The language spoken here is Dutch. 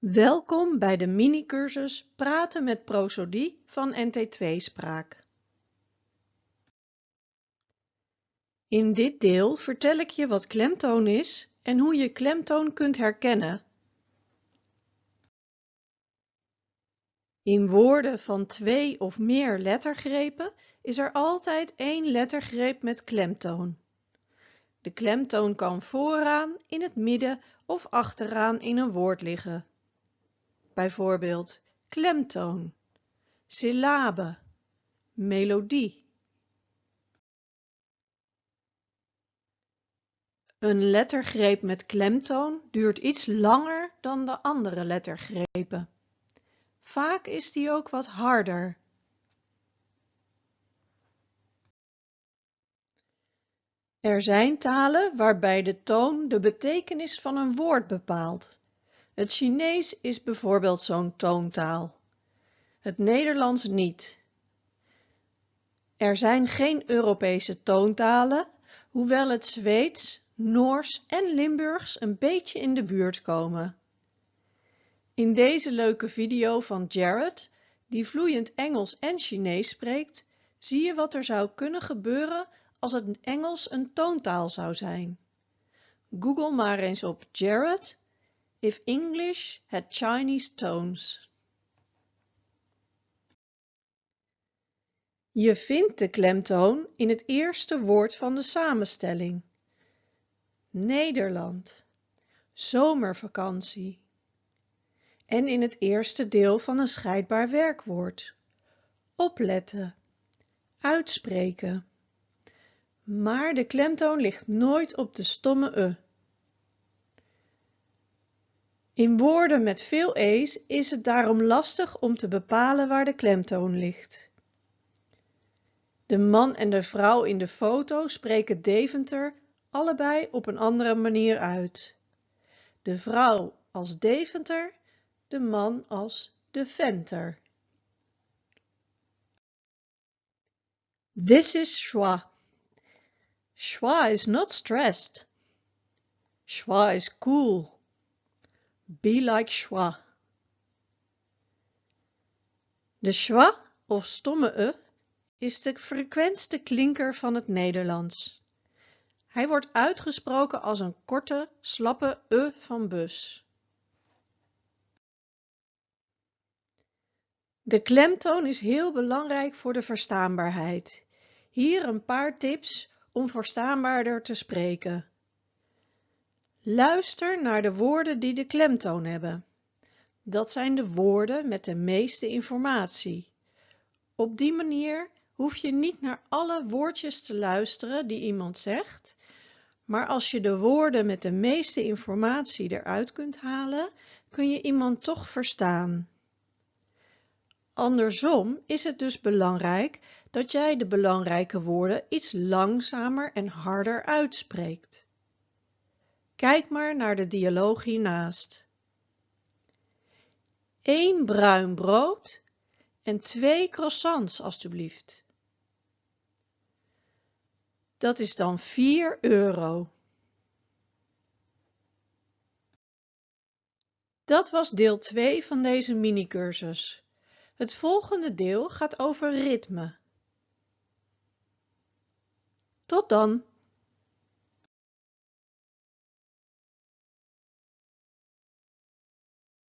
Welkom bij de mini-cursus Praten met prosodie van NT2 Spraak. In dit deel vertel ik je wat klemtoon is en hoe je klemtoon kunt herkennen. In woorden van twee of meer lettergrepen is er altijd één lettergreep met klemtoon. De klemtoon kan vooraan, in het midden of achteraan in een woord liggen bijvoorbeeld klemtoon, syllabe, melodie. Een lettergreep met klemtoon duurt iets langer dan de andere lettergrepen. Vaak is die ook wat harder. Er zijn talen waarbij de toon de betekenis van een woord bepaalt. Het Chinees is bijvoorbeeld zo'n toontaal. Het Nederlands niet. Er zijn geen Europese toontalen, hoewel het Zweeds, Noors en Limburgs een beetje in de buurt komen. In deze leuke video van Jared, die vloeiend Engels en Chinees spreekt, zie je wat er zou kunnen gebeuren als het Engels een toontaal zou zijn. Google maar eens op Jared if English had Chinese tones. Je vindt de klemtoon in het eerste woord van de samenstelling. Nederland, zomervakantie. En in het eerste deel van een scheidbaar werkwoord. Opletten, uitspreken. Maar de klemtoon ligt nooit op de stomme e. In woorden met veel e's is het daarom lastig om te bepalen waar de klemtoon ligt. De man en de vrouw in de foto spreken Deventer allebei op een andere manier uit. De vrouw als Deventer, de man als Deventer. This is schwa. Schwa is not stressed. Schwa is cool. Be like schwa. De schwa of stomme e is de frequentste klinker van het Nederlands. Hij wordt uitgesproken als een korte, slappe e van bus. De klemtoon is heel belangrijk voor de verstaanbaarheid. Hier een paar tips om verstaanbaarder te spreken. Luister naar de woorden die de klemtoon hebben. Dat zijn de woorden met de meeste informatie. Op die manier hoef je niet naar alle woordjes te luisteren die iemand zegt, maar als je de woorden met de meeste informatie eruit kunt halen, kun je iemand toch verstaan. Andersom is het dus belangrijk dat jij de belangrijke woorden iets langzamer en harder uitspreekt. Kijk maar naar de dialoog hiernaast. Eén bruin brood en twee croissants alstublieft. Dat is dan 4 euro. Dat was deel 2 van deze mini-cursus. Het volgende deel gaat over ritme. Tot dan!